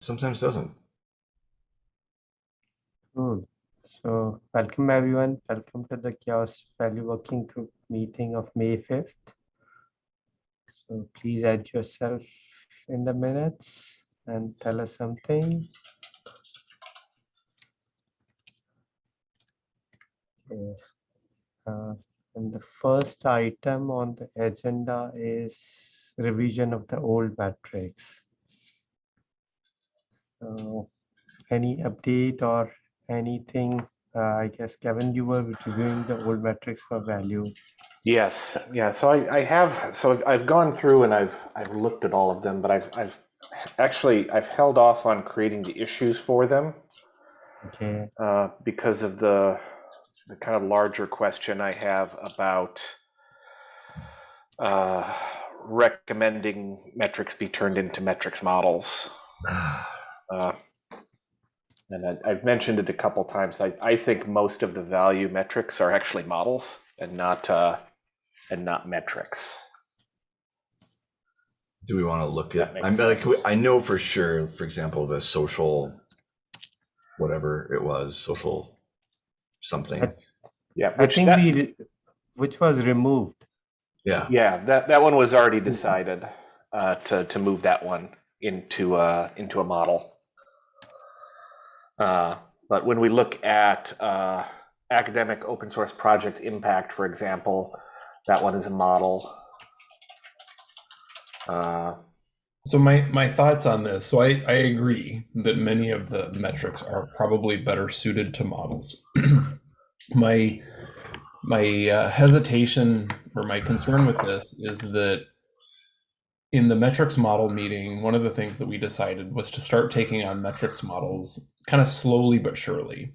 sometimes doesn't. Cool. So welcome everyone. Welcome to the CHAOSS Value Working Group meeting of May 5th. So please add yourself in the minutes and tell us something. Okay. Uh, and the first item on the agenda is revision of the old metrics. So any update or anything? Uh, I guess Kevin, you were reviewing the old metrics for value. Yes, yeah. So I, I have. So I've, I've gone through and I've I've looked at all of them, but I've I've actually I've held off on creating the issues for them Okay. uh, because of the the kind of larger question I have about uh, recommending metrics be turned into metrics models. Uh, and I, I've mentioned it a couple times. I, I think most of the value metrics are actually models and not uh, and not metrics. Do we want to look at? I'm makes like, sense. I know for sure. For example, the social, whatever it was, social something. I- Yeah, I which think that- we, which was removed. Yeah, yeah that that one was already decided uh, to to move that one into uh, into a model. Uh, but when we look at uh, academic open source project impact, for example, that one is a model. Uh, So my my thoughts on this. So I I agree that many of the metrics are probably better suited to models. my my uh, hesitation or my concern with this is that in the metrics model meeting, one of the things that we decided was to start taking on metrics models kind of slowly but surely.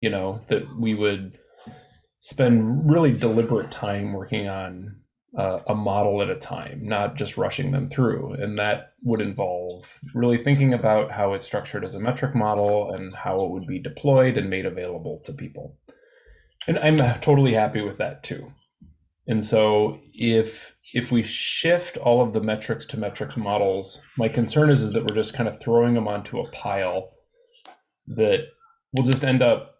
You know that we would spend really deliberate time working on uh, a model at a time, not just rushing them through. And that would involve really thinking about how it's structured as a metric model and how it would be deployed and made available to people. And I'm totally happy with that too. And so if if we shift all of the metrics to metrics models, my concern is, is that we're just kind of throwing them onto a pile that we'll just end up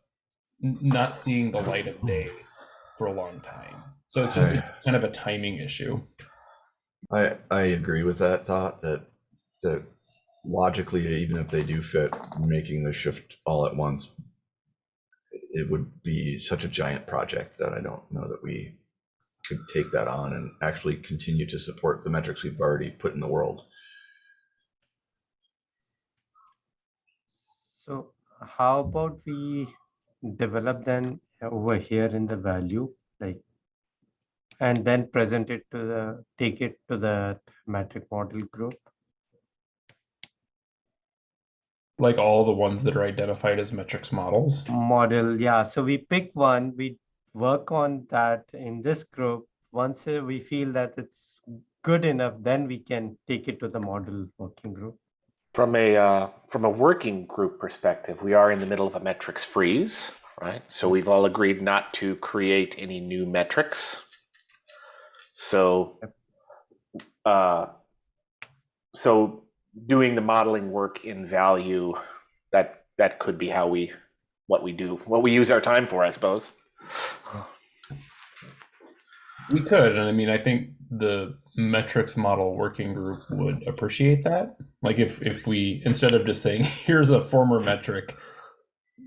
not seeing the light of day for a long time. So it's just Right. kind of a timing issue. I I agree with that thought that that logically, even if they do fit, making the shift all at once, it would be such a giant project that I don't know that we could take that on and actually continue to support the metrics we've already put in the world. So how about we develop then over here in the value, like, and then present it to the, take it to the metric model group? Like all the ones that are hmm. identified as metrics models. Model, yeah, so we pick one, we work on that in this group. Once uh, we feel that it's good enough, then we can take it to the model working group. From a uh, from a working group perspective, we are in the middle of a metrics freeze, right? So we've all agreed not to create any new metrics. So, uh, so doing the modeling work in value, that that could be how we what we do, what we use our time for, I suppose. We could, and I mean, I think the metrics model working group would appreciate that. Like if if we instead of just saying here's a former metric,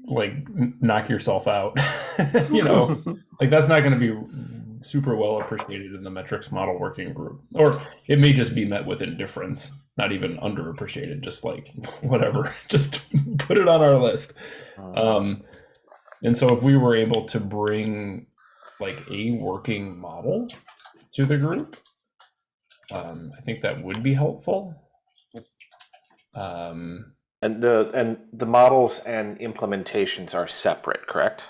like knock yourself out, you know, like that's not going to be super well appreciated in the metrics model working group, or it may just be met with indifference, not even underappreciated, just like whatever, just put it on our list. Um, and so if we were able to bring like a working model to the group, um, I think that would be helpful. Um, And the and the models and implementations are separate, correct?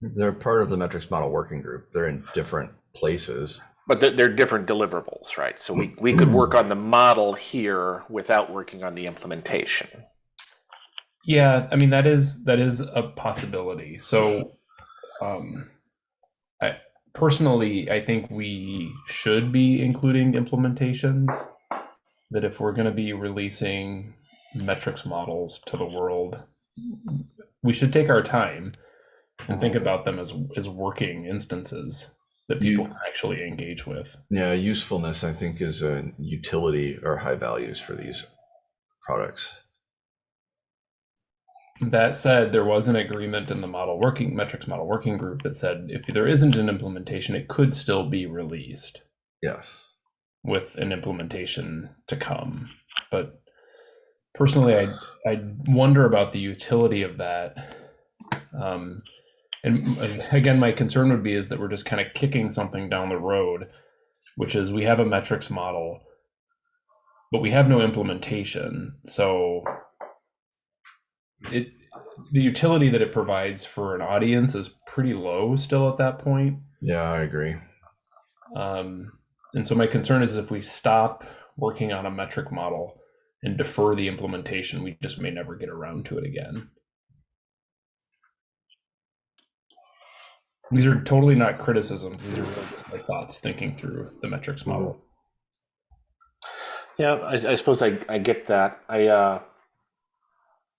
They're part of the metrics model working group. They're in different places. But they're, they're different deliverables, right? So we, we could work on the model here without working on the implementation. Yeah, I mean that is that is a possibility. So, um, I personally, I think we should be including implementations. That if we're going to be releasing metrics models to the world, we should take our time and think about them as as working instances that people You- can actually engage with. Yeah, usefulness, I think, is a utility or high values for these products. That said, there was an agreement in the model working metrics model working group that said if there isn't an implementation, it could still be released Yes. with an implementation to come. But personally, I I wonder about the utility of that. Um, and uh, again, my concern would be is that we're just kind of kicking something down the road, which is we have a metrics model, but we have no implementation. So it the utility that it provides for an audience is pretty low still at that point. Yeah, I agree. Um, and so my concern is if we stop working on a metric model and defer the implementation, we just may never get around to it again. These are totally not criticisms. These are really my thoughts thinking through the metrics model. Yeah, I, I suppose I, I get that. I uh,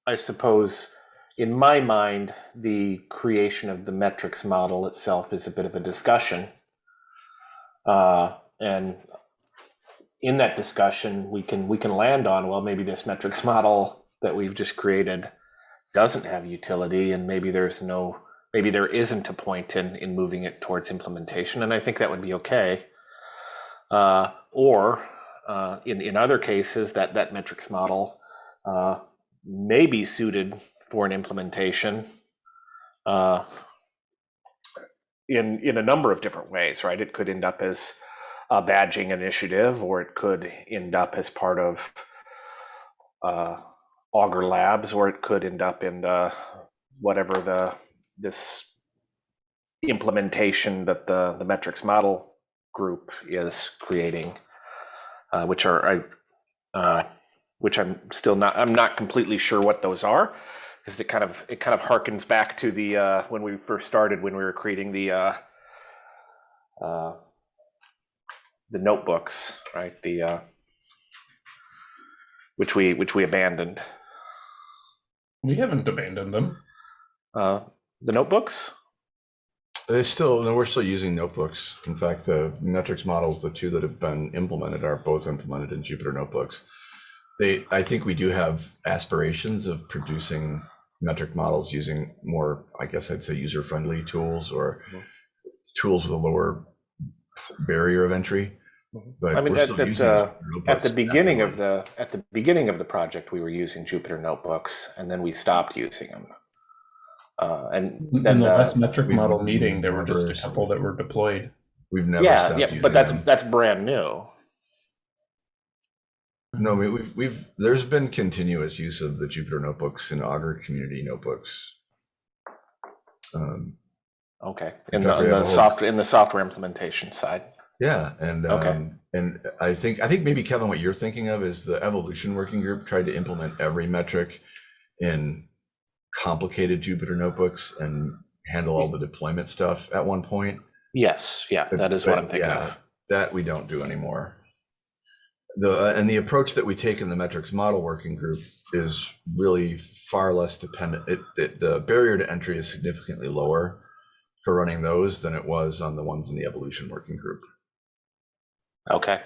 I suppose in my mind, the creation of the metrics model itself is a bit of a discussion, uh, and in that discussion, we can we can land on well, maybe this metrics model that we've just created doesn't have utility, and maybe there's no maybe there isn't a point in in moving it towards implementation, and I think that would be okay. Uh, or uh, in in other cases, that that metrics model uh, may be suited for an implementation uh, in in a number of different ways. Right? It could end up as a badging initiative, or it could end up as part of uh, Augur Labs, or it could end up in the whatever the this implementation that the the metrics model group is creating uh, which are I, uh, which I'm still not I'm not completely sure what those are because it kind of it kind of harkens back to the uh, when we first started when we were creating the uh, uh, the notebooks right the uh, which we which we abandoned We haven't abandoned them. uh, the notebooks They still, no, we're still using notebooks. In fact, the metrics models, the two that have been implemented are both implemented in Jupyter notebooks. They, I think we do have aspirations of producing metric models using more, I guess I'd say user-friendly tools or Mhm. tools with a lower barrier of entry. Mhm. But I mean, we're at- still at, using uh, at the beginning of the at the beginning of the project we were using Jupyter notebooks and then we stopped using them uh, and In the the, last metric model meeting, there were just a couple that were deployed. We've never yeah stopped yeah using but that's them. that's brand new No, we- we've we've there's been continuous use of the Jupyter notebooks in Augur community notebooks. Um, Okay, In in the, the whole- software in the software implementation side. yeah, and Okay. um, and I think I think maybe Kevin, what you're thinking of is the evolution working group tried to implement every metric in complicated Jupyter notebooks and handle all the deployment stuff at one point. Yes, yeah, that is what I'm thinking yeah, of. That we don't do anymore. The uh, and the approach that we take in the metrics model working group is really far less dependent. It, it the barrier to entry is significantly lower for running those than it was on the ones in the evolution working group. Okay,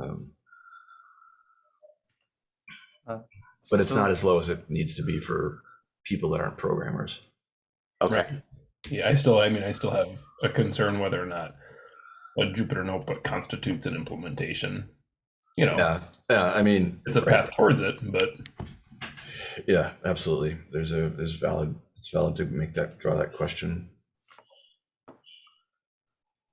Um, Uh, but it's so- not as low as it needs to be for people that aren't programmers. okay, Right. Yeah, I still, I mean, I still have a concern whether or not a Jupyter notebook constitutes an implementation. You know, Yeah, yeah. I mean, it's a path towards it, but yeah, absolutely. There's a there's valid. It's valid to make that draw that question.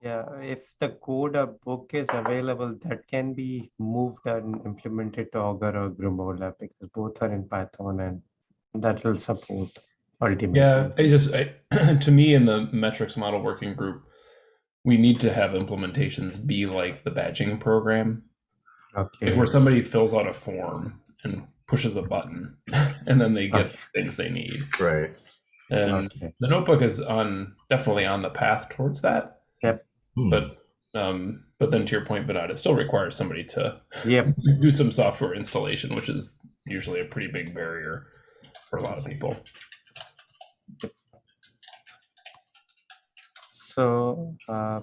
Yeah, if the code or book is available, that can be moved and implemented to Augur or Grimoire because both are in Python and that will support ultimately. yeah, I just, I, to me, in the metrics model working group, we need to have implementations be like the badging program, Okay. where somebody fills out a form and pushes a button, and then they get Okay. things they need. Right. And Okay. the notebook is on definitely on the path towards that. Hmm. But um, but then to your point, Bernard, it still requires somebody to Yep. do some software installation, which is usually a pretty big barrier for a lot of people. So, uh,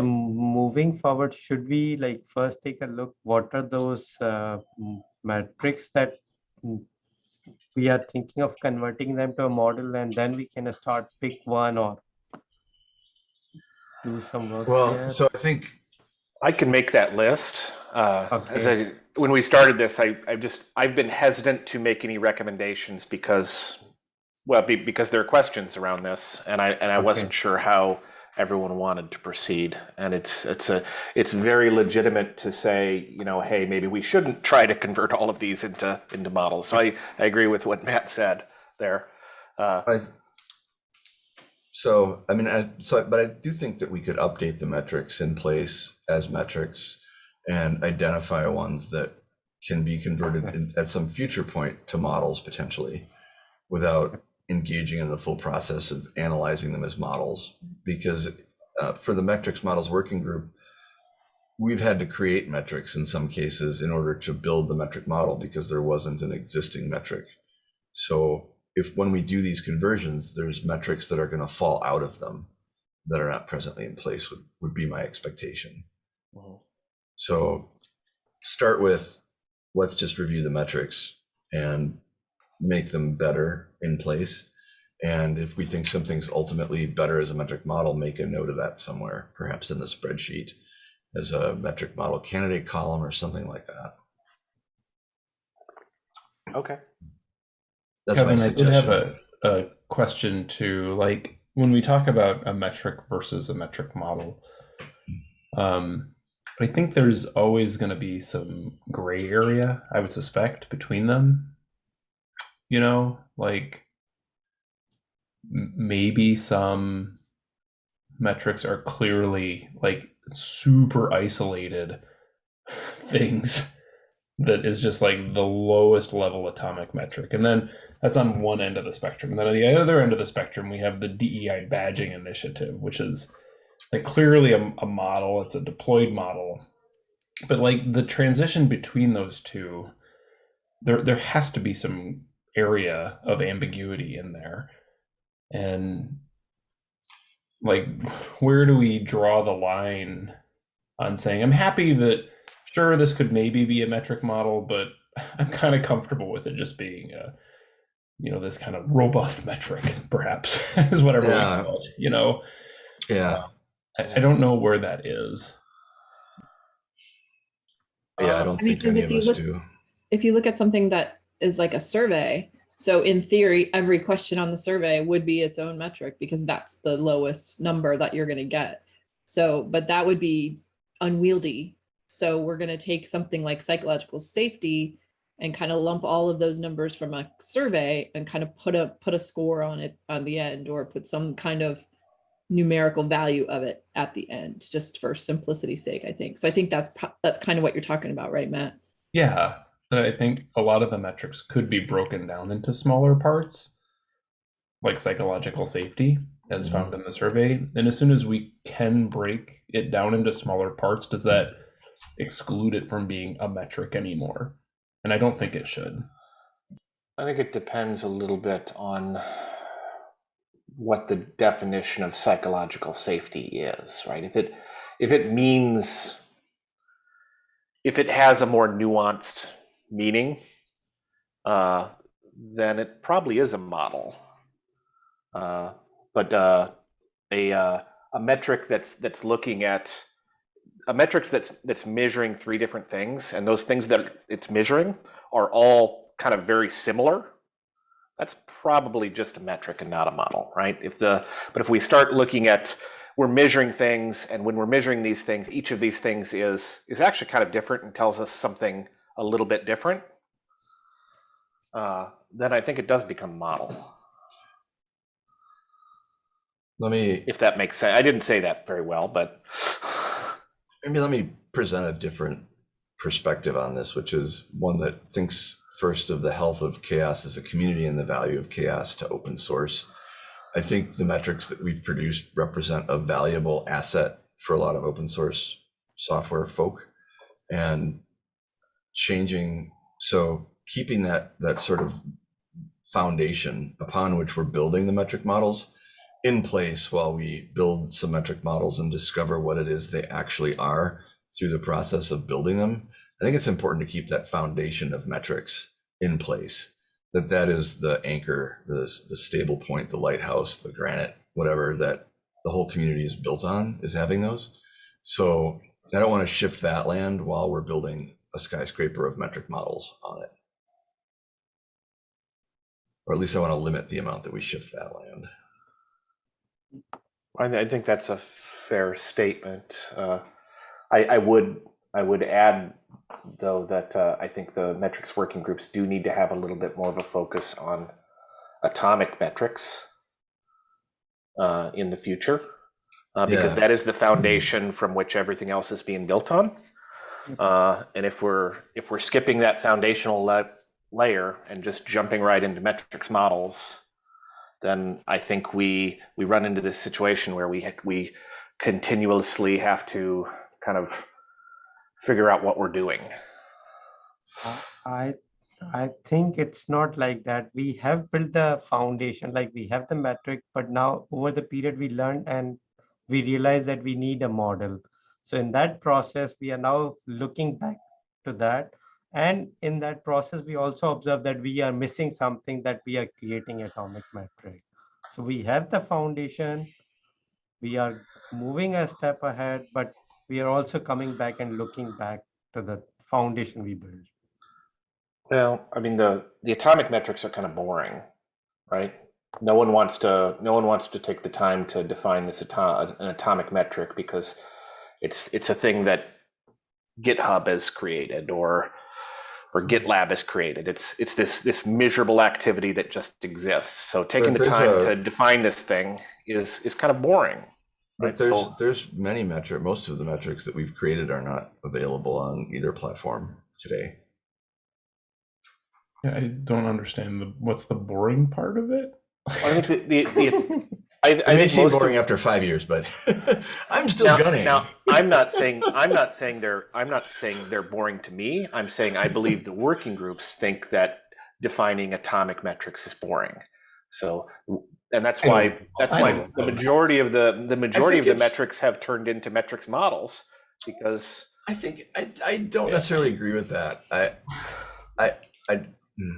so moving forward, should we like first take a look, what are those uh, metrics that mm, we are thinking of converting them to a model and then we can start pick one or do some work Well, there? so I think I can make that list. Uh, As I, when we started this, I, I just, I've been hesitant to make any recommendations because, well, be, because there are questions around this and I, and I wasn't sure how everyone wanted to proceed. And it's, it's a, it's very legitimate to say, you know, hey, maybe we shouldn't try to convert all of these into, into models. So I, I agree with what Matt said there. Uh, I, so, I mean, I, so, but I do think that we could update the metrics in place as metrics and identify ones that can be converted in, at some future point to models potentially without engaging in the full process of analyzing them as models. Because uh, for the metrics models working group, we've had to create metrics in some cases in order to build the metric model because there wasn't an existing metric. So if when we do these conversions, there's metrics that are going to fall out of them that are not presently in place would, would be my expectation. So start with, let's just review the metrics and make them better in place. And if we think something's ultimately better as a metric model, make a note of that somewhere, perhaps in the spreadsheet as a metric model candidate column or something like that. okay. That's my Kevin, I did have a, a question too. Like when we talk about a metric versus a metric model, um, I think there's always going to be some gray area, I would suspect, between them. You know, like maybe some metrics are clearly like super isolated things that is just like the lowest level atomic metric. And then that's on one end of the spectrum. And then on the other end of the spectrum, we have the DEI badging initiative, which is like clearly a, a model, it's a deployed model. But like the transition between those two, there there has to be some area of ambiguity in there. And like where do we draw the line on saying I'm happy that sure this could maybe be a metric model, but I'm kind of comfortable with it just being a you know this kind of robust metric perhaps is whatever Yeah. we call it you know Yeah, I, I don't know where that is yeah, I Um, don't I mean, think any of us look- do. if you look at something that is like a survey, so in theory, every question on the survey would be its own metric because that's the lowest number that you're going to get. So, but that would be unwieldy. So we're going to take something like psychological safety and kind of lump all of those numbers from a survey and kind of put a put a score on it on the end or put some kind of numerical value of it at the end just for simplicity's sake i think so i think that's that's kind of what you're talking about right matt yeah but i think a lot of the metrics could be broken down into smaller parts like psychological safety as Mhm. found in the survey and as soon as we can break it down into smaller parts does that exclude it from being a metric anymore and i don't think it should I think it depends a little bit on what the definition of psychological safety is, right? If it if it means if it has a more nuanced meaning, uh, then it probably is a model. Uh, but uh, a uh, a metric that's that's looking at a metric that's that's measuring three different things, and those things that it's measuring are all kind of very similar, that's probably just a metric and not a model, right? If the but if we start looking at we're measuring things, and when we're measuring these things, each of these things is is actually kind of different and tells us something a little bit different. Uh, then I think it does become model, Let me if that makes sense. I didn't say that very well, but maybe let me present a different perspective on this, which is one that thinks first of the health of CHAOSS as a community and the value of CHAOSS to open source. I think the metrics that we've produced represent a valuable asset for a lot of open source software folk and changing. So keeping that that sort of foundation upon which we're building the metric models in place while we build some metric models and discover what it is they actually are through the process of building them. I think it's important to keep that foundation of metrics in place. That that is the anchor, the the stable point, the lighthouse, the granite, whatever that the whole community is built on is having those. So I don't want to shift that land while we're building a skyscraper of metric models on it. Or at least I want to limit the amount that we shift that land. I, I think that's a fair statement. Uh, I, I would I would add though that uh, I think the metrics working groups do need to have a little bit more of a focus on atomic metrics uh, in the future, uh, because Yeah. that is the foundation from which everything else is being built on. Uh, and if we're if we're skipping that foundational la- layer and just jumping right into metrics models, then I think we we run into this situation where we we continuously have to kind of figure out what we're doing. I I think it's not like that. We have built the foundation, like we have the metric, but now over the period we learned and we realize that we need a model. So in that process, we are now looking back to that. And in that process, we also observe that we are missing something that we are creating atomic metric. So we have the foundation, we are moving a step ahead, but we are also coming back and looking back to the foundation we built. Well, I mean the the atomic metrics are kind of boring, right? No one wants to no one wants to take the time to define this ato- an atomic metric because it's it's a thing that GitHub has created or or mm-hmm. GitLab has created. It's it's this this measurable activity that just exists. So taking the time a- to define this thing is is kind of boring. Right, there's so- there's many metric most of the metrics that we've created are not available on either platform today. Yeah, I don't understand the what's the boring part of it. I think the, the, the I, I It may think seem most of- boring after five years, but I'm still now, gunning. Now, I'm not saying I'm not saying they're I'm not saying they're boring to me. I'm saying I believe the working groups think that defining atomic metrics is boring. So, and that's why don't- that's I why the majority of the the majority of the metrics have turned into metrics models because I think I, I don't necessarily agree with that. I I I, hmm.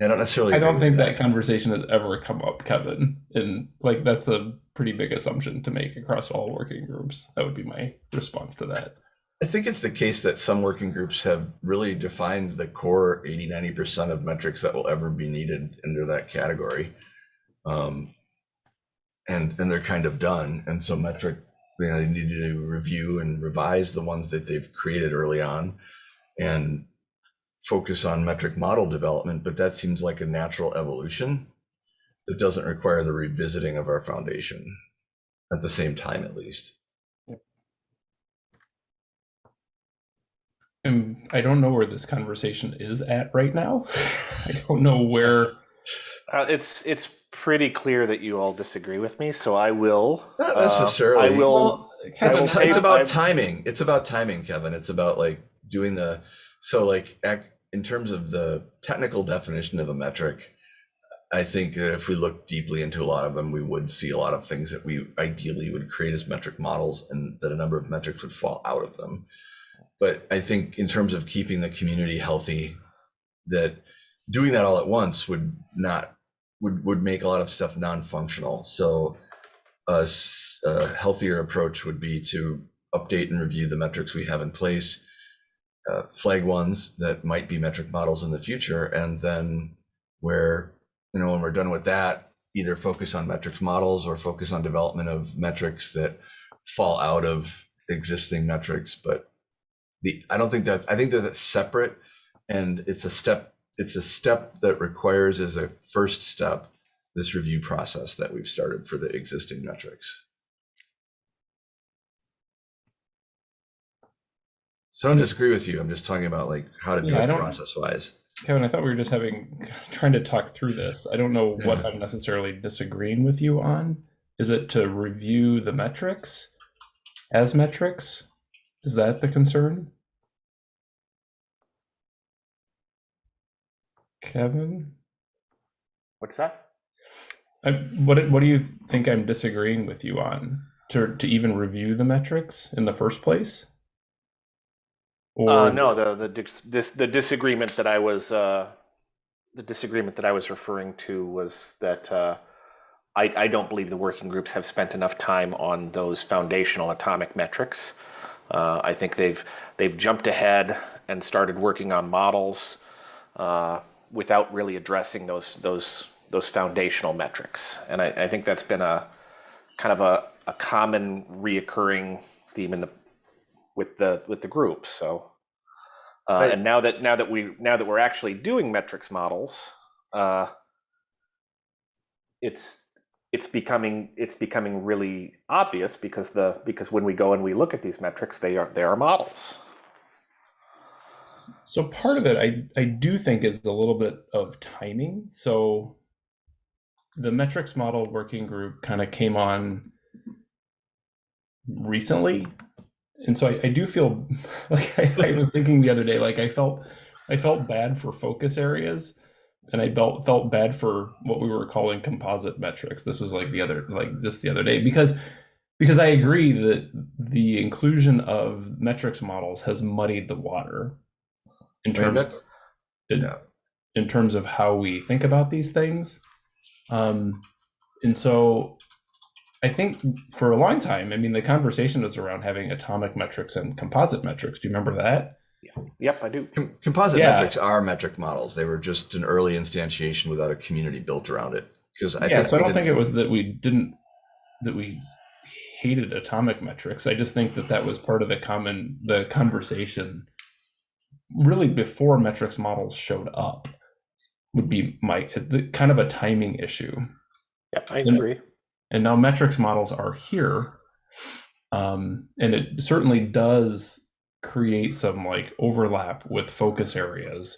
I don't necessarily. I don't think that conversation has ever come up, Kevin. And like that's a pretty big assumption to make across all working groups. That would be my response to that. I think it's the case that some working groups have really defined the core 80, 90% of metrics that will ever be needed under that category. Um, and, and they're kind of done. And so metric, you know, they need to review and revise the ones that they've created early on and focus on metric model development. But that seems like a natural evolution that doesn't require the revisiting of our foundation at the same time, at least. And I don't know where this conversation is at right now. I don't know where. uh, it's it's pretty clear that you all disagree with me. So I will Not uh, necessarily. I will. Well, I It's, will ti- it's about I've- timing. It's about timing, Kevin. It's about like doing the so like ac- in terms of the technical definition of a metric. I think that if we look deeply into a lot of them, we would see a lot of things that we ideally would create as metric models, and that a number of metrics would fall out of them. But I think in terms of keeping the community healthy, that doing that all at once would not would would make a lot of stuff non-functional. So a healthier approach would be to update and review the metrics we have in place, uh, flag ones that might be metric models in the future, and then where you know when we're done with that, either focus on metrics models or focus on development of metrics that fall out of existing metrics. But the I don't think that's, I think that it's separate, and it's a step. It's a step that requires as a first step this review process that we've started for the existing metrics. So I don't disagree with you. I'm just talking about like how to do Yeah, I it process wise. Kevin, I thought we were just having trying to talk through this. I don't know what I'm necessarily disagreeing with you on. Is it to review the metrics as metrics? Is that the concern? Kevin? What's that? I, what what do you think I'm disagreeing with you on to to even review the metrics in the first place? Or Uh, no, the the dis, dis, the disagreement that I was uh, the disagreement that I was referring to was that uh, I I don't believe the working groups have spent enough time on those foundational atomic metrics. Uh, I think they've they've jumped ahead and started working on models uh, without really addressing those those those foundational metrics, and I, I think that's been a kind of a, a common reoccurring theme in the with the with the group. So, uh, Right. and now that now that we now that we're actually doing metrics models, uh, it's it's becoming it's becoming really obvious because the because when we go and we look at these metrics, they are they are models. So part of it, I I do think is a little bit of timing. So the metrics model working group kind of came on recently, and so I, I do feel like I, I was thinking the other day, like I felt I felt bad for focus areas, and I felt felt bad for what we were calling composite metrics. This was like the other like just the other day because because I agree that the inclusion of metrics models has muddied the water in terms of, in, in terms of how we think about these things. Um, and so I think for a long time, I mean, the conversation was around having atomic metrics and composite metrics. Do you remember that? Yeah. Yep, I do. Com- composite Yeah. metrics are metric models. They were just an early instantiation without a community built around it. Because I yeah, think so I don't think it was that we didn't that we hated atomic metrics. I just think that that was part of the common the conversation really before metrics models showed up would be my the, kind of a timing issue. Yep, I agree. and now metrics models are here um, and it certainly does create some like overlap with focus areas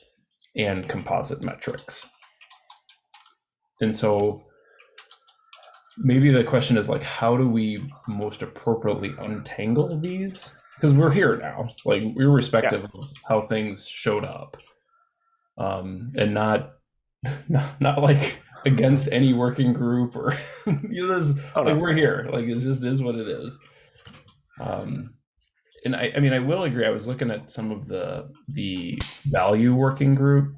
and composite metrics. And so maybe the question is like how do we most appropriately untangle these? Because we're here now like irrespective of how things showed up. Um, and not not, not like against any working group or you know this Oh, no. like we're here. Like it just is what it is. Um and I, I mean i will agree i was looking at some of the the value working group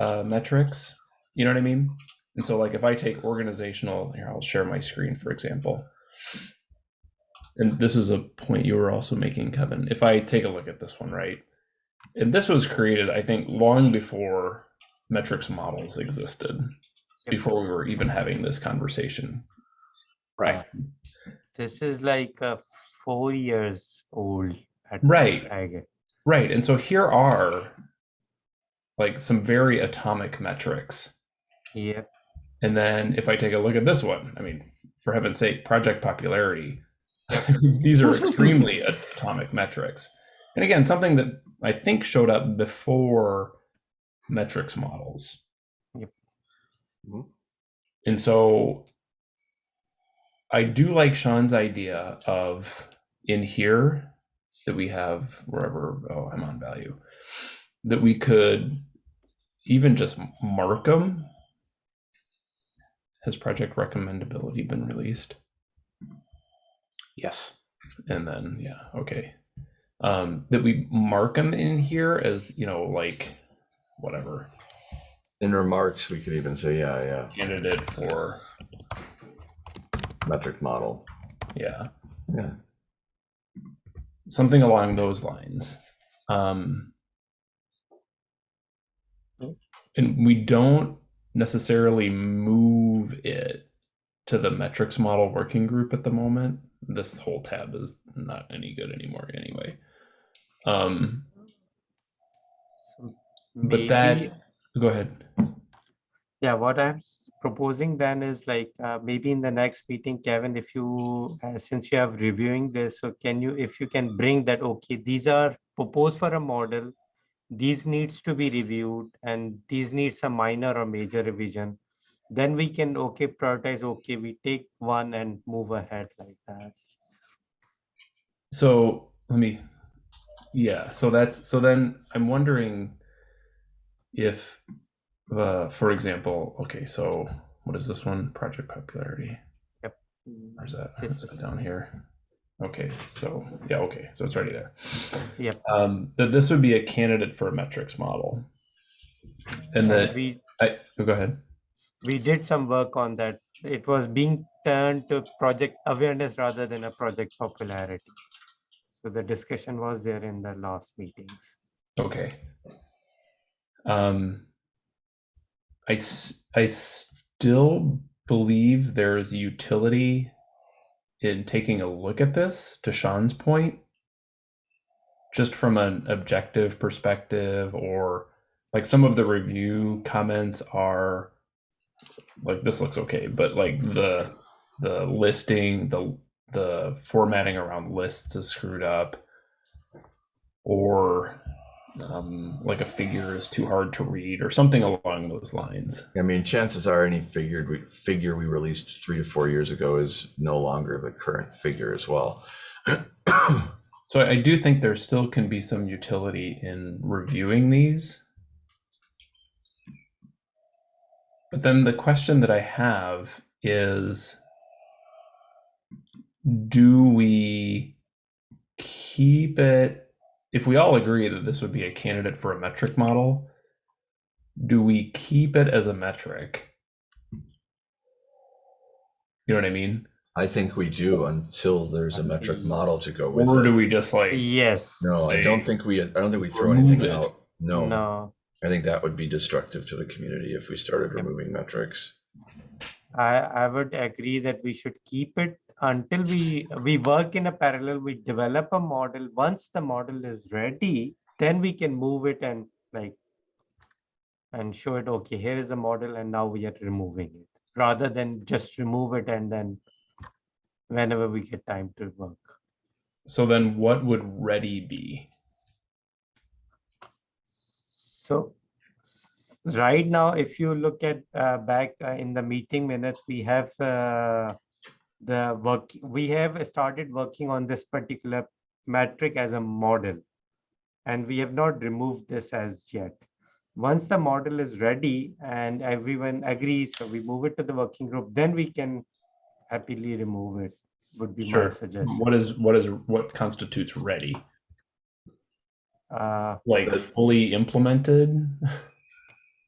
uh metrics. You know what i mean? And so like if i take organizational here i'll share my screen for example. And this is a point you were also making kevin. If i take a look at this one right? And this was created i think long before metrics models existed before we were even having this conversation Right. This is like uh, four years old. At Right. I guess. Right. And so here are like some very atomic metrics. Yeah. And then if I take a look at this one, I mean, for heaven's sake, project popularity, these are extremely atomic metrics. And again, something that I think showed up before metrics models. Mhm. And so I do like Sean's idea of in here that we have wherever, oh, I'm on value, that we could even just mark them. Has project recommendability been released? Yes. And then, yeah, okay. Um, that we mark them in here as, you know, like whatever in remarks, we could even say, yeah, yeah, candidate for, metric model. yeah, Yeah. something along those lines. Um, and we don't necessarily move it to the metrics model working group at the moment. This whole tab is not any good anymore anyway. Um, but that, Maybe- go ahead. Yeah, what I'm proposing then is like uh, maybe in the next meeting, Kevin, if you uh, since you have reviewing this, so can you if you can bring that okay, these are proposed for a model, these needs to be reviewed, and these needs a minor or major revision. Then we can okay prioritize. Okay, we take one and move ahead like that. So let me, yeah. So that's so then I'm wondering if uh, for example, okay, so what is this one? Project popularity. Yep. Where's that? Is that down here? Okay, so yeah, okay, so it's already there. Yep. Um, that this would be a candidate for a metrics model, and And that we I oh, go ahead. we did some work on that. It was being turned to project awareness rather than a project popularity. So the discussion was there in the last meetings. Okay. Um, I I still believe there is utility in taking a look at this. To Sean's point, just from an objective perspective, or like some of the review comments are like this looks okay, but like the the listing, the the formatting around lists is screwed up, or um, like a figure is too hard to read, or something along those lines. I mean, chances are any figured we, figure we released three to four years ago is no longer the current figure as well. So I do think there still can be some utility in reviewing these. But then the question that I have is do we keep it if we all agree that this would be a candidate for a metric model do we keep it as a metric you know what i mean I think we do until there's a metric model to go with or do it. we just like Yes. No, I don't think we, I don't think we throw anything it. out. No, No, I think that would be destructive to the community if we started removing metrics. I, I would agree that we should keep it until we, we work in a parallel, we develop a model. Once the model is ready, then we can move it and like, and show it, okay, here is the model and now we are removing it, rather than just remove it and then whenever we get time to work. So then what would ready be? So right now, if you look at uh, back uh, in the meeting minutes, we have uh, the work, we have started working on this particular metric as a model. And we have not removed this as yet. Once the model is ready and everyone agrees, so we move it to the working group, then we can happily remove it, would be my suggestion. What is what is what constitutes ready? Uh, Like fully implemented?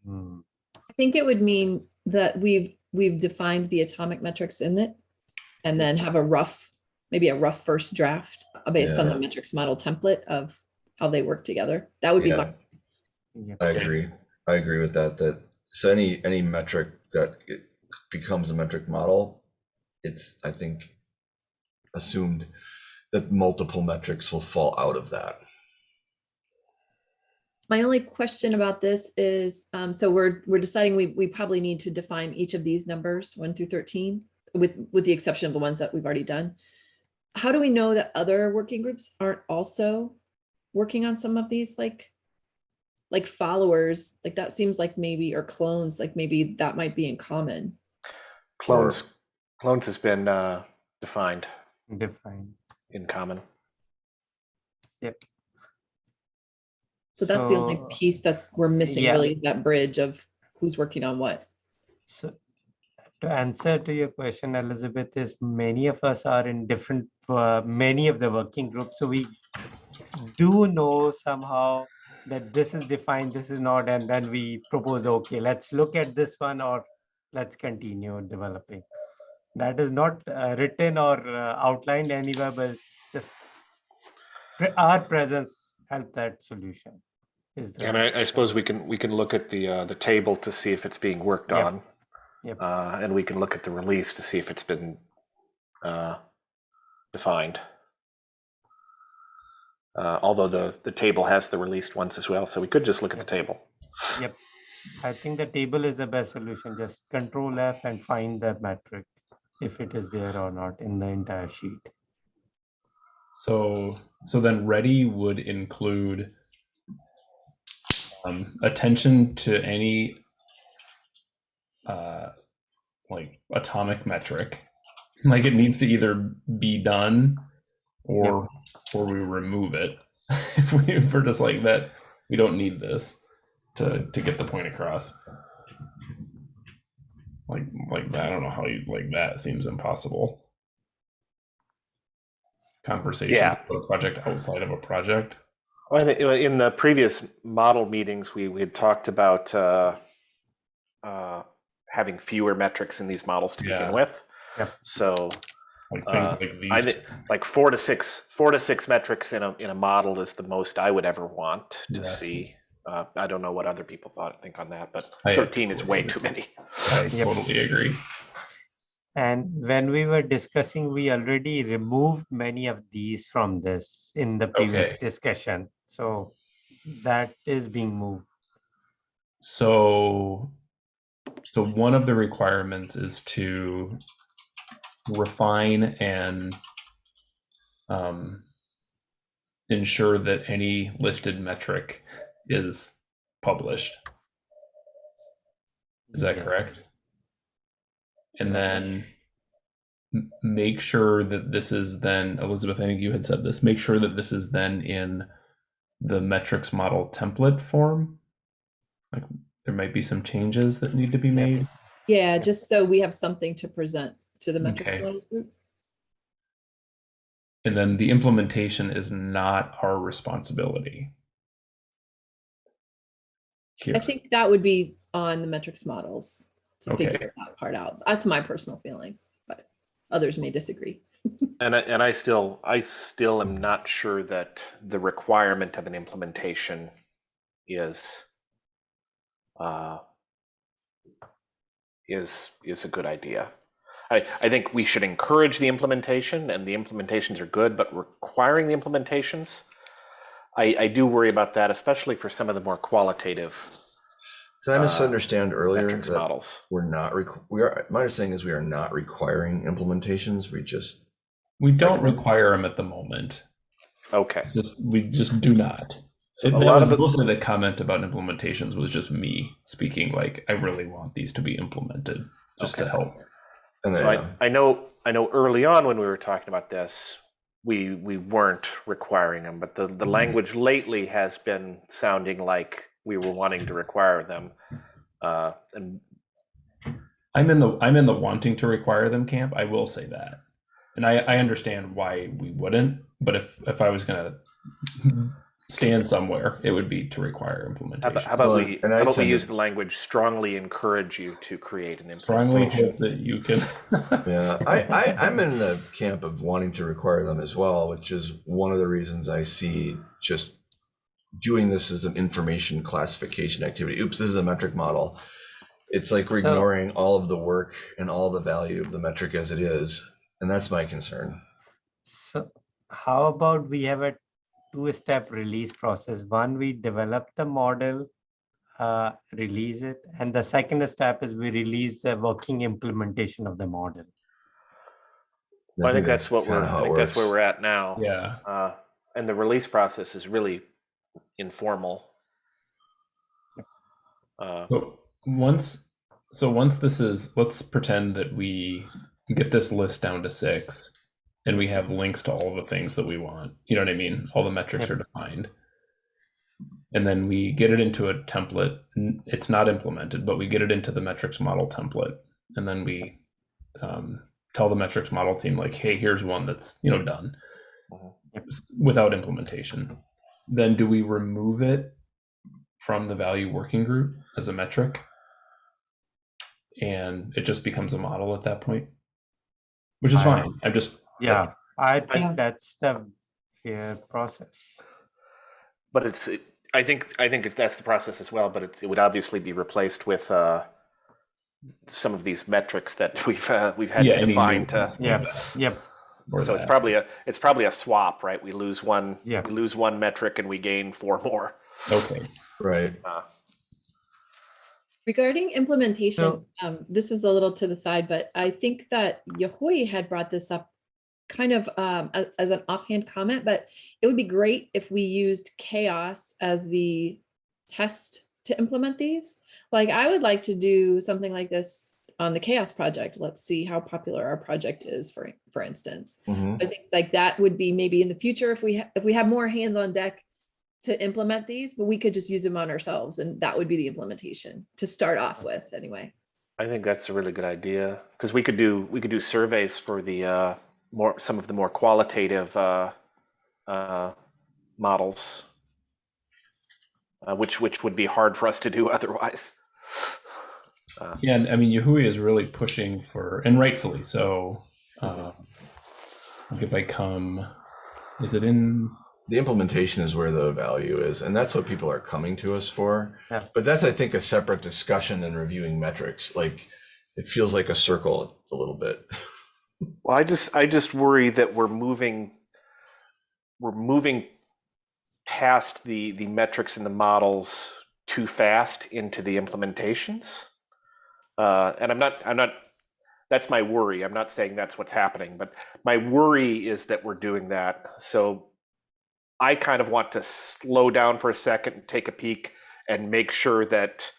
hmm. I think it would mean that we've, we've defined the atomic metrics in it. And then have a rough, maybe a rough first draft based on the metrics model template of how they work together. That would be Yeah. my, I agree. I agree with that, that, so any, any metric that it becomes a metric model, it's, I think, assumed that multiple metrics will fall out of that. my only question about this is, um, so we're, we're deciding we, we probably need to define each of these numbers, one through thirteen, with, with the exception of the ones that we've already done. How do we know that other working groups aren't also working on some of these, like, like followers, like that seems like maybe, or clones, like maybe that might be in common. Clones, clones has been uh, defined Define. in common. Yep so that's the only piece that's, we're missing yeah. really, that bridge of who's working on what. So to answer to your question, Elizabeth, is many of us are in different, uh, many of the working groups. So we do know somehow that this is defined, this is not, and then we propose, okay, let's look at this one or let's continue developing. That is not uh, written or uh, outlined anywhere, but it's just our presence help that solution. Is And I, I suppose we can we can look at the uh, the table to see if it's being worked Yep. on, Yep. uh, and we can look at the release to see if it's been uh, defined. Uh, although the the table has the released ones as well, so we could just look at the table. Yep. I think the table is the best solution. Just control F and find the metric if it is there or not in the entire sheet. So so then ready would include um, attention to any uh, like atomic metric. Like it needs to either be done or or we remove it. if we if we're just like that, we don't need this to to get the point across. Like like I don't know how you like that seems impossible. Conversation Yeah. a project outside of a project. Well, I think, in the previous model meetings, we, we had talked about uh, uh, having fewer metrics in these models to Yeah. begin with. Yep. So Like things Uh, like these. I think like four to six, four to six metrics in a in a model is the most I would ever want to Yes. see. Uh, I don't know what other people thought think on that, but I thirteen is way too many. I Yep. totally agree. And when we were discussing, we already removed many of these from this in the previous Okay. discussion. So that is being moved. So, so one of the requirements is to refine and um, ensure that any listed metric is published. Is that Yes. correct? And then make sure that this is then, Elizabeth, I think you had said this, make sure that this is then in the metrics model template form. Like there might be some changes that need to be made. Yeah, just so we have something to present to the metrics Okay. models group. And then the implementation is not our responsibility. Here. I think that would be on the metrics models to Okay. figure that part out. That's my personal feeling, but others may disagree. And I, and I still I still am not sure that the requirement of an implementation is uh, is is a good idea. I, I think we should encourage the implementation, and the implementations are good, but requiring the implementations, I, I do worry about that, especially for some of the more qualitative Did I Uh, misunderstand earlier that models. we're not, we are, my understanding is we are not requiring implementations. We just, We don't require them at the moment. Okay. Just we just do not. So It, a lot was of it- mostly the comment about implementations was just me speaking like I really want these to be implemented just to help. and So then, I, I know I know early on when we were talking about this, we we weren't requiring them, but the, the Mhm. language lately has been sounding like we were wanting to require them. Uh, and I'm in the I'm in the wanting to require them camp. I will say that, and I I understand why we wouldn't. But if if I was gonna stand somewhere, it would be to require how implementation. about, how about Well, we and how about we tend to- use the language strongly encourage you to create an Strongly implementation. hope that you can. yeah, I, I, I'm in the camp of wanting to require them as well, which is one of the reasons I see just doing this as an information classification activity. Oops, this is a metric model. It's like we're So- ignoring all of the work and all the value of the metric as it is. And that's my concern. So how about we have a two-step release process? One, we develop the model, uh, release it, and the second step is we release the working implementation of the model. Well, I think that's what we're I think that's where we're at now. yeah. Uh, and the release process is really informal. Uh, So once, so once this is, let's pretend that we get this list down to six, and we have links to all the things that we want. You know what I mean? All the metrics Yep. are defined, and then we get it into a template. It's not implemented, but we get it into the metrics model template, and then we um, tell the metrics model team like, "Hey, here's one that's you know done Mhm. without implementation." Then do we remove it from the value working group as a metric? and it just becomes a model at that point, which is I- fine. I'm just Yeah, I Yeah. think that's the fair process. but it's it, I think I think that's the process as well. But it's, it would obviously be replaced with uh, some of these metrics that we've uh, we've had yeah, to define to. yeah, like Yep, that, or So it's probably a it's probably a swap, right? We lose one Yeah. we lose one metric and we gain four more. okay. Right. Uh, Regarding implementation, So- um, this is a little to the side, but I think that Yahui had brought this up kind of um, a- as an offhand comment, but it would be great if we used CHAOSS as the test to implement these. Like I would like to do something like this on the CHAOSS project. Let's see how popular our project is, for for instance. Mhm. I think like that would be maybe in the future if we if we have more hands on deck to implement these, but we could just use them on ourselves and that would be the implementation to start off with anyway. I think that's a really good idea because we could do we could do surveys for the uh, more some of the more qualitative uh, uh, models, uh, which which would be hard for us to do otherwise. Uh, Yeah, and I mean, Yahui is really pushing for, and rightfully so. Uh, if I come, is it in? the implementation is where the value is and that's what people are coming to us for Yeah. but that's i think a separate discussion than reviewing metrics like it feels like a circle a little bit Well, I just I just worry that we're moving we're moving past the the metrics and the models too fast into the implementations. Uh, and I'm not I'm not that's my worry. I'm not saying that's what's happening, but my worry is that we're doing that. So I kind of want to slow down for a second and take a peek and make sure that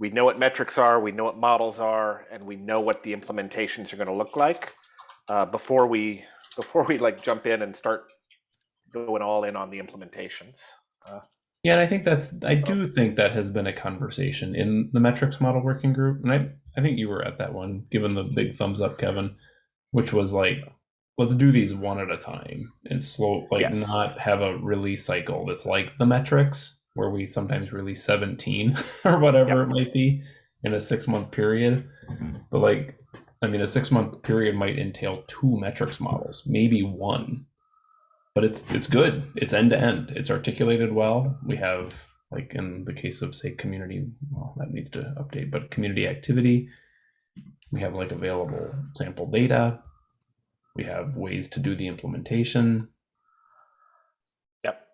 we know what metrics are, we know what models are, and we know what the implementations are going to look like uh, before we before we like jump in and start going all in on the implementations. Yeah, and I think that's, I do think that has been a conversation in the metrics model working group. And I, I think you were at that one, given the big thumbs up, Kevin, which was like, let's do these one at a time and slow, like Yes. not have a release cycle that's like the metrics, where we sometimes release 17 or whatever Yep. it might be in a six month period. Mm-hmm. But like, I mean, a six month period might entail two metrics models, maybe one. But it's it's good. It's end to end. It's articulated well. We have like in the case of say community, well that needs to update, but community activity, we have like available sample data. We have ways to do the implementation.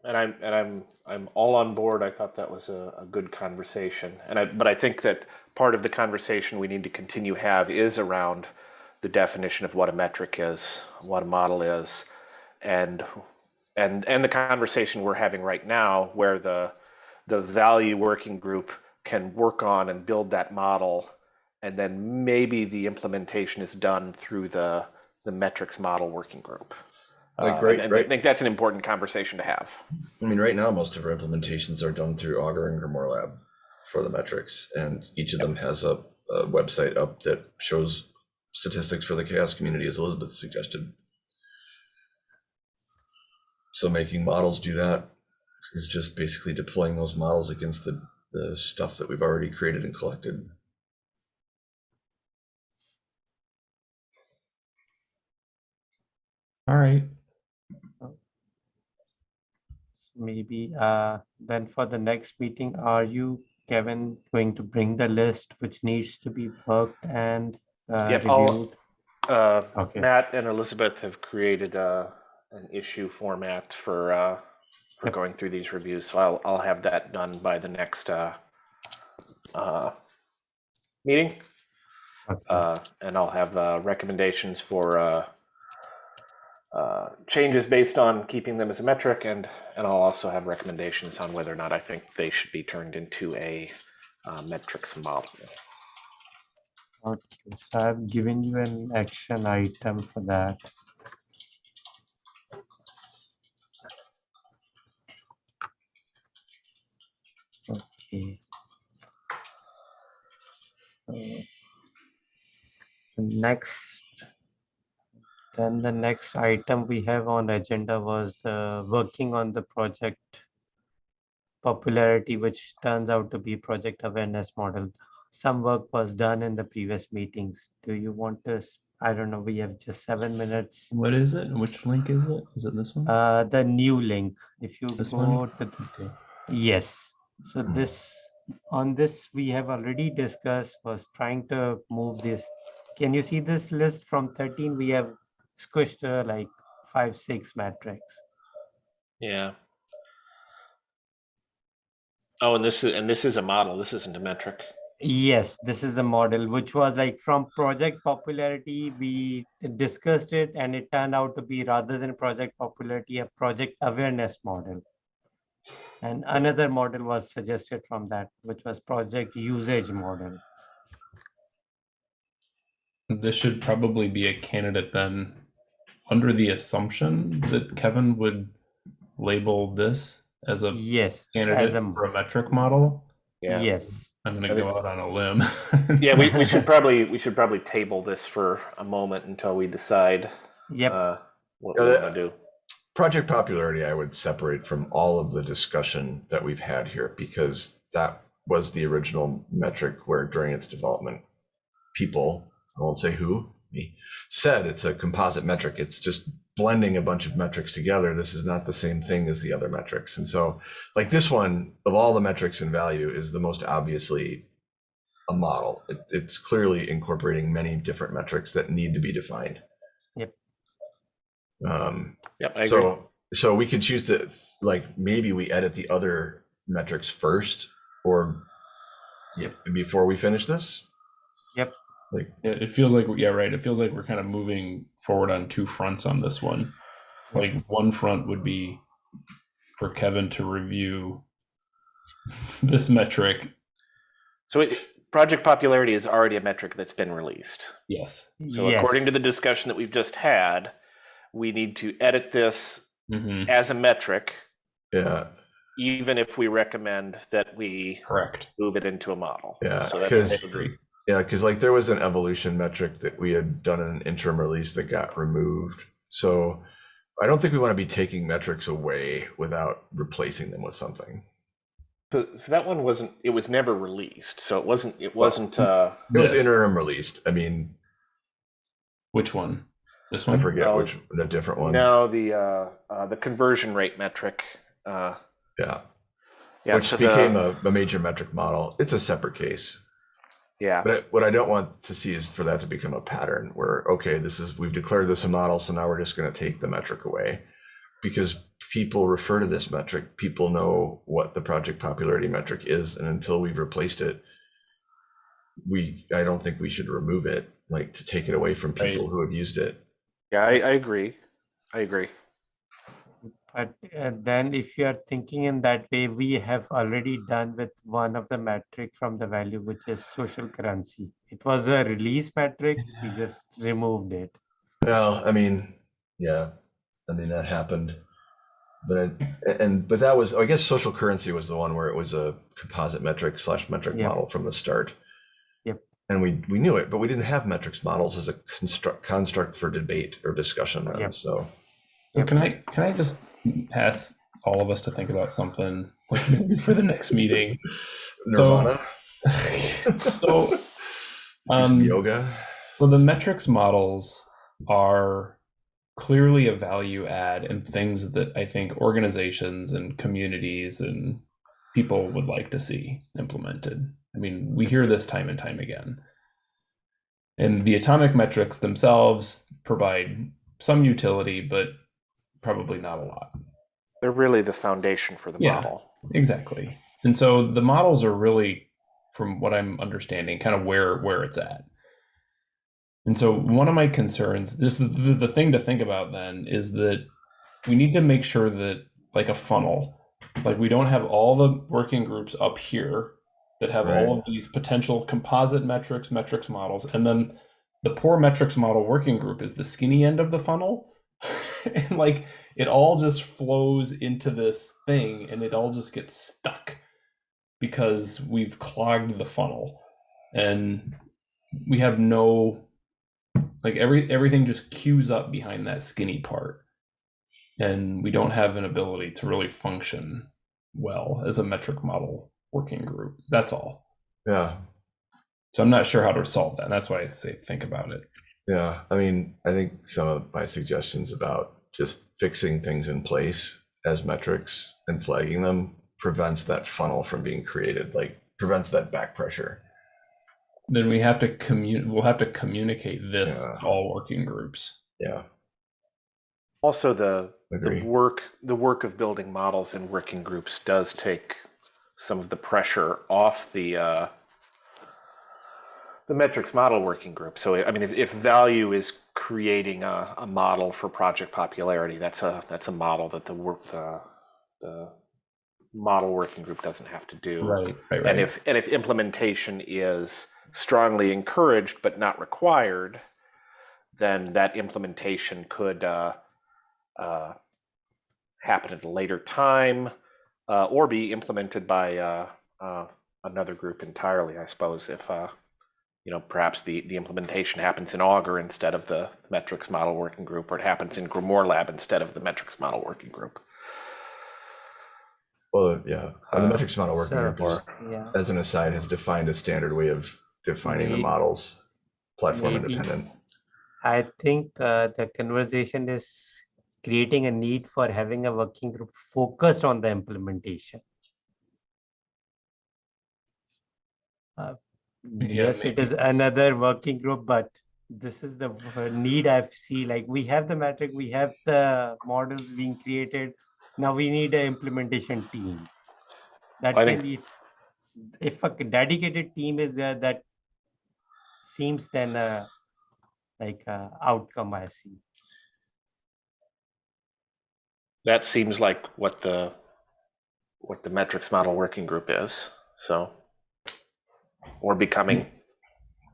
And I'm and I'm I'm all on board. I thought that was a, a good conversation, and I but I think that part of the conversation we need to continue have is around the definition of what a metric is, what a model is, and and and the conversation we're having right now, where the the value working group can work on and build that model, and then maybe the implementation is done through the the metrics model working group. Like, Uh, right- I think that's an important conversation to have. i mean right now most of our implementations are done through augur and grimoire lab for the metrics and each of them has a, a website up that shows statistics for the CHAOSS community as elizabeth suggested so making models do that is just basically deploying those models against the, the stuff that we've already created and collected All right. Maybe uh, then for the next meeting, are you, Kevin, going to bring the list which needs to be worked and uh, Yep, I'll- reviewed? Uh, Okay. Matt and Elizabeth have created uh, an issue format for uh, for Yep. going through these reviews, so I'll I'll have that done by the next uh, uh, meeting, Okay. uh, and I'll have uh, recommendations for uh, uh, changes based on keeping them as a metric, and and I'll also have recommendations on whether or not I think they should be turned into a uh, metrics model. Okay, so I've given you an action item for that. Okay. So, Next, then the next item we have on agenda was uh, working on the project popularity, which turns out to be project awareness model some work was done in the previous meetings. Do you want to, I don't know, we have just seven minutes. What is it? Which link is it? Is it this one? Uh, the new link, if you This go one? to, the- yes. So this, on this, we have already discussed, was trying to move this. Can you see this list from thirteen? We have squished uh, like five, six metrics. Yeah. Oh, and this is and this is a model. This isn't a metric. Yes, this is a model, which was like from project popularity, we discussed it and it turned out to be rather than project popularity, a project awareness model. And another model was suggested from that, which was project usage model. This should probably be a candidate then, under the assumption that Kevin would label this as a Yes, as candidate a, for a metric model. Yeah. yes, I'm gonna think- go out on a limb. Yeah, we, we should probably we should probably table this for a moment until we decide Yep, uh, what Yeah, we that- want to do. Project popularity, I would separate from all of the discussion that we've had here because that was the original metric where during its development, people, I won't say who, me, said it's a composite metric. It's just blending a bunch of metrics together. This is not the same thing as the other metrics. And so, like this one, of all the metrics in value, is the most obviously a model. It, it's clearly incorporating many different metrics that need to be defined. Yep. Um, Yep, I agree. so, so we could choose to, like, maybe we edit the other metrics first or Yep. before we finish this. Yep. Like, It, it feels like yeah, right. It feels like we're kind of moving forward on two fronts on this one. Like one front would be for Kevin to review this metric. So it, project popularity is already a metric that's been released. Yes. So according to the discussion that we've just had, we need to edit this hmm as a metric, yeah, even if we recommend that we Correct. move it into a model. Yeah, so that's 'cause- I agree. Yeah, because like there was an evolution metric that we had done in an interim release that got removed. So I don't think we want to be taking metrics away without replacing them with something. So, so that one wasn't. It was never released. So it wasn't. It wasn't. Uh, It was interim released. I mean, Which one? This one. I forget No. which, the different one. now the uh, uh, the conversion rate metric. Uh, Yeah, yeah. which so the- became a, a major metric model. It's a separate case. Yeah. But I, what I don't want to see is for that to become a pattern where, okay, this is, we've declared this a model, so now we're just going to take the metric away. Because people refer to this metric, people know what the project popularity metric is. And until we've replaced it, we, I don't think we should remove it, like to take it away from people Right. who have used it. Yeah, I, I agree. I agree. But uh, then if you are thinking in that way, we have already done with one of the metric from the value, which is social currency. It was a release metric, we just removed it. Well, I mean, yeah, I mean, that happened. But, I- and, but that was, I guess social currency was the one where it was a composite metric slash metric Yeah. model from the start. Yep. And we, we knew it, but we didn't have metrics models as a construct, construct for debate or discussion then, Yep. so. So can I can I just ask all of us to think about something like for the next meeting? Nirvana? So, some um, yoga? So the metrics models are clearly a value add and things that I think organizations and communities and people would like to see implemented. I mean, we hear this time and time again. And the atomic metrics themselves provide some utility, but probably not a lot. They're really the foundation for the Yeah. model. Exactly. And so the models are really, from what I'm understanding, kind of where where it's at. And so one of my concerns, just the, the, the thing to think about then is that we need to make sure that like a funnel, like we don't have all the working groups up here that have Right. all of these potential composite metrics, metrics models, and then the poor metrics model working group is the skinny end of the funnel. and like it all just flows into this thing and it all just gets stuck because we've clogged the funnel. And we have no like every everything just queues up behind that skinny part. And we don't have an ability to really function well as a metric model working group. That's all. Yeah, so i'm not sure how to solve that. And that's why i say think about it. Yeah. I mean, I think some of my suggestions about just fixing things in place as metrics and flagging them prevents that funnel from being created, like prevents that back pressure. then we have to commun we'll have to communicate this Yeah. to all working groups Yeah, Also, the Agree. the work the work of building models in working groups does take some of the pressure off the uh, the metrics model working group. So, I mean, if, if value is creating a, a model for project popularity, that's a that's a model that the work the, the model working group doesn't have to do. right right right And if and if implementation is strongly encouraged but not required, then that implementation could uh, uh, happen at a later time uh, or be implemented by uh, uh, another group entirely, I suppose, if, uh, you know, perhaps the, the implementation happens in Augur instead of the metrics model working group, or it happens in Grimoire Lab instead of the metrics model working group. Well, yeah, and the Uh, metrics model working group is, Yeah. as an aside, has defined a standard way of defining the models, platform maybe- independent. I think uh, the conversation is creating a need for having a working group focused on the implementation. Uh, Yeah, Yes, it is another working group, but this is the need I see, like, we have the metric, we have the models being created. Now we need an implementation team. That I can think- be, if a dedicated team is there, that seems then a, like, a outcome I see. That seems like what the, what the metrics model working group is, so. Or becoming,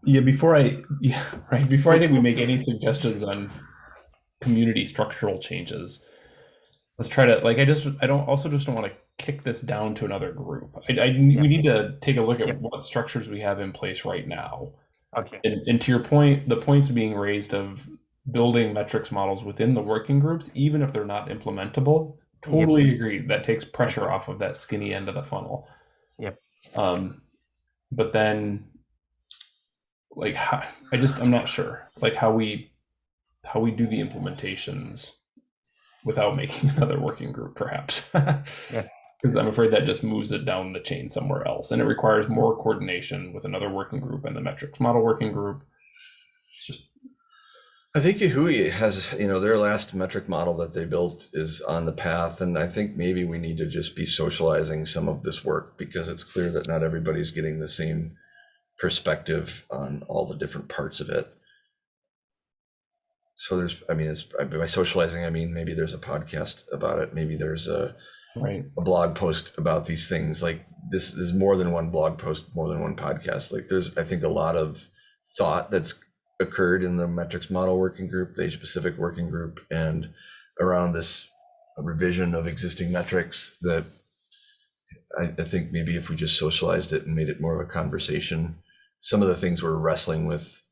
Yeah, before I yeah, right, before I think we make any suggestions on community structural changes, let's try to like I just I don't also just don't want to kick this down to another group. I, I we need to take a look at Yep. what structures we have in place right now. Okay, And, and to your point, the points being raised of building metrics models within the working groups, even if they're not implementable, totally agree. That takes pressure off of that skinny end of the funnel. Yep. Um, but then, like, how, I just I'm not sure, like how we how we do the implementations without making another working group, perhaps. Yeah. Because I'm afraid that just moves it down the chain somewhere else, and it requires more coordination with another working group and the metrics model working group. I think Yahui has, you know, their last metric model that they built is on the path, and I think maybe we need to just be socializing some of this work because it's clear that not everybody's getting the same perspective on all the different parts of it. So there's, I mean, it's by socializing, I mean maybe there's a podcast about it, maybe there's a, right. a blog post about these things. Like this is more than one blog post, more than one podcast. Like there's, I think, a lot of thought that's occurred in the metrics model working group, the Asia Pacific working group, and around this revision of existing metrics that I, I think maybe if we just socialized it and made it more of a conversation, some of the things we're wrestling with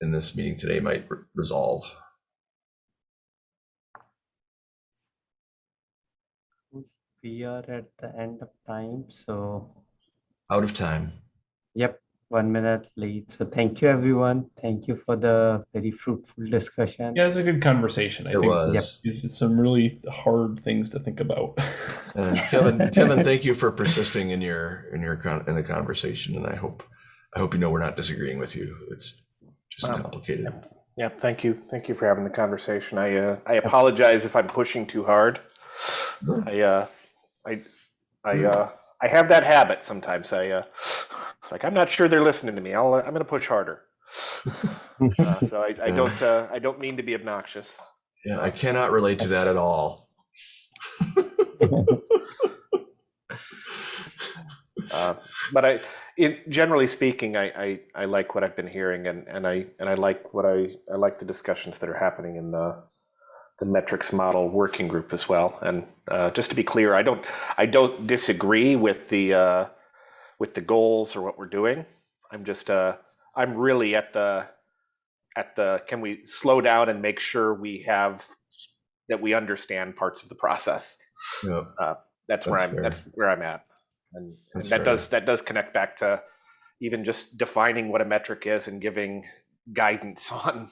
in this meeting today might re- resolve. we are at the end of time, so, Out of time. yep, one minute late. So thank you, everyone. Thank you for the very fruitful discussion. Yeah, it's a good conversation. I It think was. it's some really hard things to think about. And Kevin, Kevin, thank you for persisting in your in your con- in the conversation, and I hope I hope you know we're not disagreeing with you. It's just Um, complicated. Yep. thank you, thank you for having the conversation. I, uh, I apologize if I'm pushing too hard. I, uh, I, I, uh, I have that habit sometimes. I, uh, like, I'm not sure they're listening to me. I'll, I'm gonna push harder. Uh, so I, I don't, uh, I don't mean to be obnoxious. Yeah, I cannot relate to that at all. Uh, but I, in generally speaking, I, I, I like what I've been hearing, and, and I and I like what I I like the discussions that are happening in the the metrics model working group as well. And uh, just to be clear, I don't I don't disagree with the uh, with the goals or what we're doing. I'm just uh, I'm really at the at the can we slow down and make sure we have that we understand parts of the process Yeah, that's where I'm fair. that's where I'm at. And, and that fair. does that does connect back to even just defining what a metric is and giving guidance on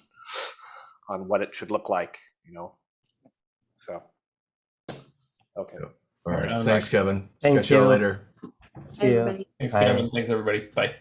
on what it should look like, you know. So okay. all right. Thanks, Kevin. Thank Catch you you. later. See ya. Everybody- Thanks, Bye. Kevin. Thanks, everybody. Bye.